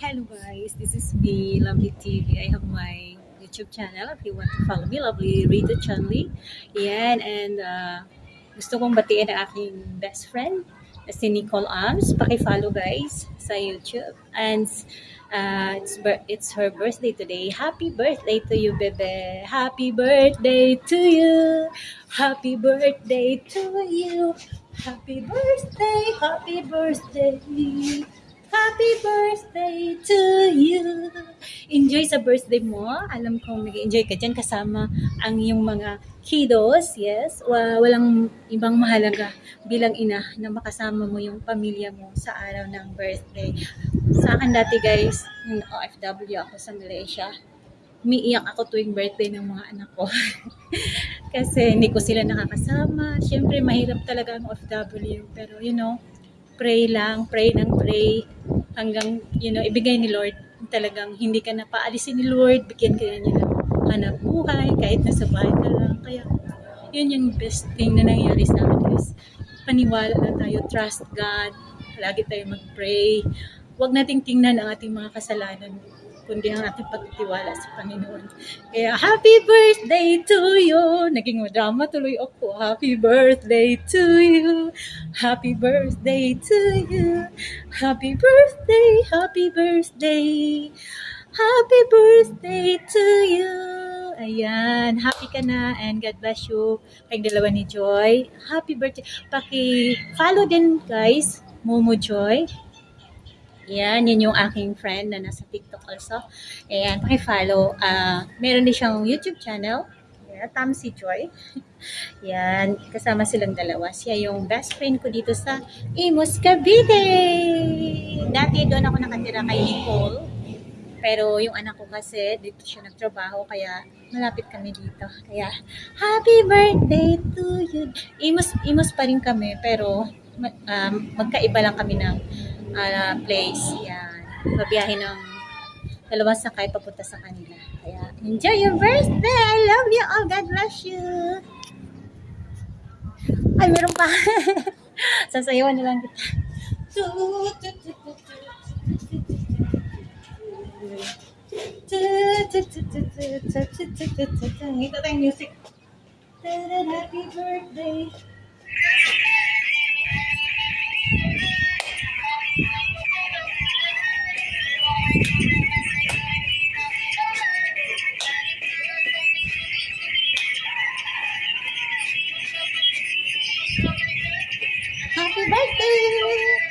hello guys. This is me, Lovely TV. I have my YouTube channel. If you want to follow me, Lovely Rita Chunli. Yan, and uh, gusto kong batiin ang aking best friend, si Nicole Arms. Paki-follow guys sa YouTube. And uh, it's, it's her birthday today. Happy birthday to you, bebe. Happy birthday to you. Happy birthday to you. Happy birthday, happy birthday. Happy birthday to you. Enjoy sa birthday mo. Alam kong nag-enjoy ka dyan kasama ang iyong mga kiddos. Yes. Wa- Walang ibang mahalaga bilang ina na makasama mo yung pamilya mo sa araw ng birthday. Sa akin dati guys, yung OFW ako sa Malaysia, umiiyak ako tuwing birthday ng mga anak ko. Kasi hindi ko sila nakakasama. Siyempre, mahirap talaga ang OFW. Pero, you know, pray lang, pray ng pray hanggang, you know, ibigay ni Lord. Talagang hindi ka na paalisin ni Lord, bigyan ka niya ng hanap buhay, kahit nasa bahay ka lang. Kaya, yun yung best thing na nangyari sa akin guys. Paniwala na tayo, trust God, lagi tayo mag-pray. Huwag nating tingnan ang ating mga kasalanan, kundi ang ating pagtitiwala sa Panginoon. Kaya, happy birthday to you! Naging drama tuloy ako. Happy birthday to you! Happy birthday to you! Happy birthday! Happy birthday! Happy birthday to you! Ayan, happy ka na and God bless you. Kayong dalawa ni Joy. Happy birthday. Paki-follow din guys, Momo Joy. Yan, yun yung aking friend na nasa TikTok also. Ayan, paki-follow. Ah, meron din siyang YouTube channel. Ayan, Tamsi Joy. Yan, kasama silang dalawa. Siya yung best friend ko dito sa Imus, Cavite. Dati doon ako nakatira kay Nicole. Pero yung anak ko kasi, dito siya nagtrabaho, kaya malapit kami dito. Kaya, happy birthday to you. Imus, imus pa rin kami, pero um, magkaiba lang kami ng ah, place. Yan. Babiyahe ng dalawang sakay papunta sa kanila. Kaya, enjoy your birthday! I love you all! God bless you! Ay, meron pa! Sasayawan na lang kita. Ito tayong music. Happy birthday! Happy birthday!